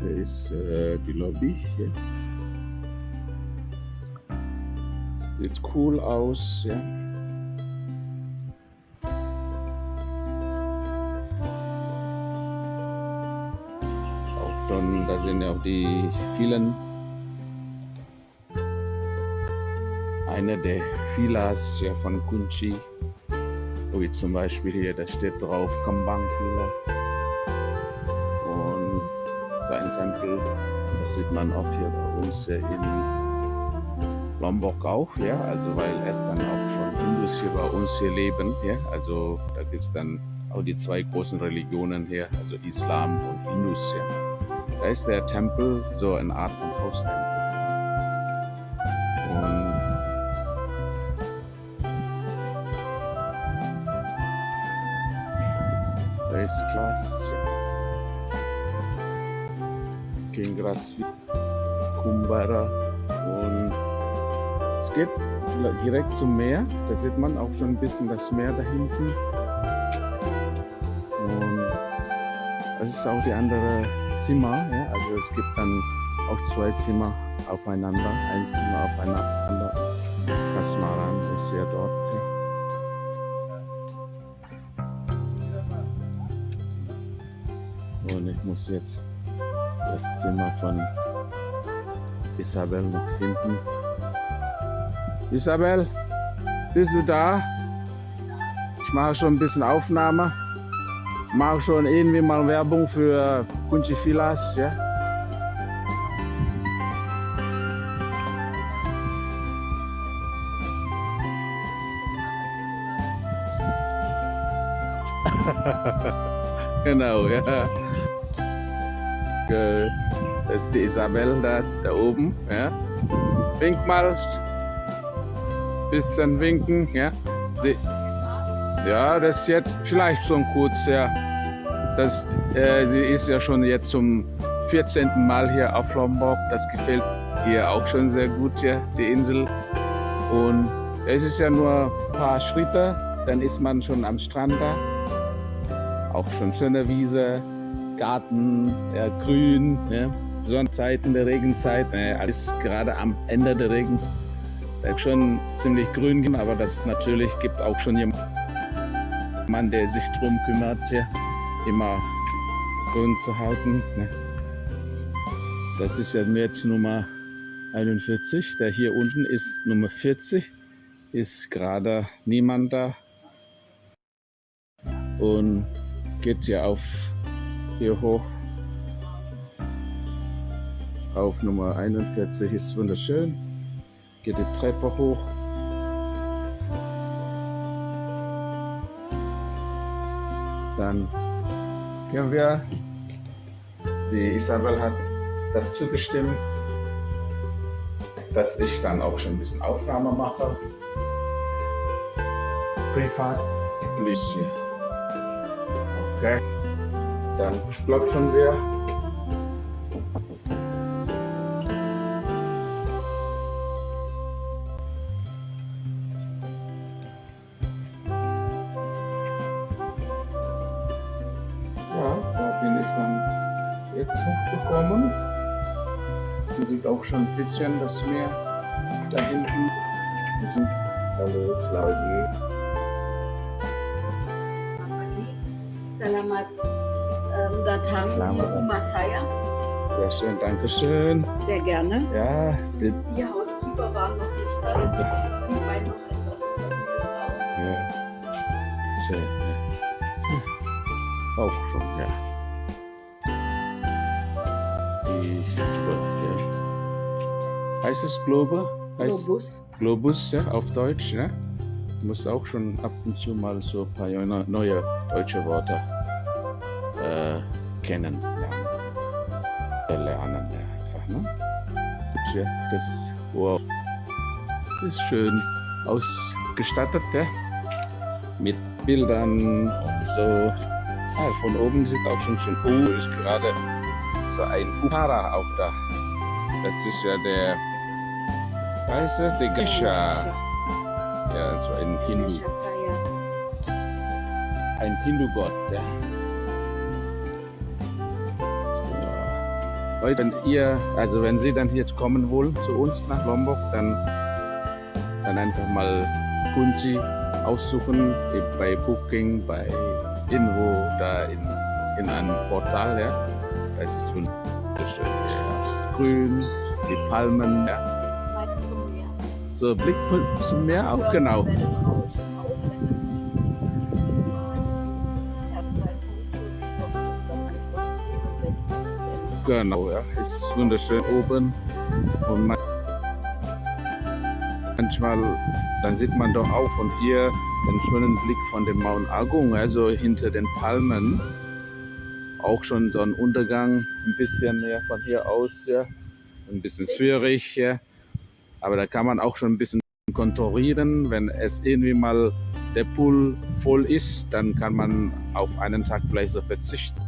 hier ist äh, die Lobby. Hier. Sieht cool aus, ja. Auch schon, da sind ja auch die vielen einer der Filas ja, von Kunchi, wie zum Beispiel hier, da steht drauf Kambang und sein Tempel, das sieht man auch hier bei uns in Lombok auch, ja, also weil es dann auch schon Hindus hier bei uns hier leben, ja, also da gibt es dann auch die zwei großen Religionen hier, also Islam und Hindus, ja. Da ist der Tempel so eine Art von Haustempel. Und da ist Glas, ja. King Gras Kumbara und es geht direkt zum Meer. Da sieht man auch schon ein bisschen das Meer da hinten. Und das ist auch die andere Zimmer. Ja? Also es gibt dann auch zwei Zimmer aufeinander. Ein Zimmer aufeinander. Kasmaran ist ja dort. Ja. Und ich muss jetzt das Zimmer von Isabel noch finden. Isabel, bist du da? Ich mache schon ein bisschen Aufnahme. Mache schon irgendwie mal Werbung für Kunchi Filas, ja? genau, ja. Das ist die Isabel da, da oben, ja. Wink mal, bisschen winken, ja. Sie, ja, das ist jetzt vielleicht schon kurz, ja. Das, äh, sie ist ja schon jetzt zum 14. Mal hier auf Lombok. Das gefällt ihr auch schon sehr gut hier, die Insel. Und es ist ja nur ein paar Schritte, dann ist man schon am Strand da. Auch schon schöne Wiese, Garten, ja, grün, ja. Sonnenzeiten der Regenzeit, ja, alles gerade am Ende der Regenzeit schon ziemlich grün, aber das natürlich gibt auch schon jemanden, der sich darum kümmert, ja, immer grün zu halten. Ne. Das ist ja jetzt Nummer 41. Der hier unten ist Nummer 40. Ist gerade niemand da. Und geht ja auf hier hoch. Auf Nummer 41 ist wunderschön geht die Treppe hoch. Dann gehen wir, die Isabel hat das zugestimmt, dass ich dann auch schon ein bisschen Aufnahme mache. Privat. Okay. Dann klopfen wir. jetzt hochgekommen. Man sieht auch schon ein bisschen das Meer da hinten. Hallo Claudi. Selamat um, datang Selamat. di rumah saya. Sehr schön, danke schön. Sehr gerne. Ja, sieht Die Housekeeper waren noch nicht da, deswegen sieht man noch etwas aus. ja, schön. Ja. Auch schon, ja. Die, ja. Heißt es Globe? Heißt Globus. Globus, ja, auf Deutsch, ne? Muss auch schon ab und zu mal so ein paar neue neue deutsche Worte äh, Äh, Lernen, einfach, ne? Das das ist schön ausgestattet, ja? Mit Bildern und so. Ah, von oben sieht auch schon schön, oh, ist gerade so ein Upara auf da. Das ist ja der Weißt du, der Gesha. Ja, so ein Hindu, ein Hindu-Gott, ja. Leute, wenn ihr, also wenn Sie dann jetzt kommen wollen zu uns nach Lombok, dann, dann einfach mal Kunzi aussuchen bei Booking, bei irgendwo da in, in einem Portal. Ja. Das ist wunderschön. Ja. Grün, die Palmen, ja. So Blick zum Meer auch, genau. Genau, ja. Ist wunderschön oben. Und man, manchmal, dann sieht man doch auch von hier den schönen Blick von dem Mount Agung, also hinter den Palmen. Auch schon so ein Untergang, ein bisschen mehr von hier aus, ja. Ein bisschen schwierig, ja. Aber da kann man auch schon ein bisschen kontrollieren, wenn es irgendwie mal der Pool voll ist, dann kann man auf einen Tag vielleicht so verzichten.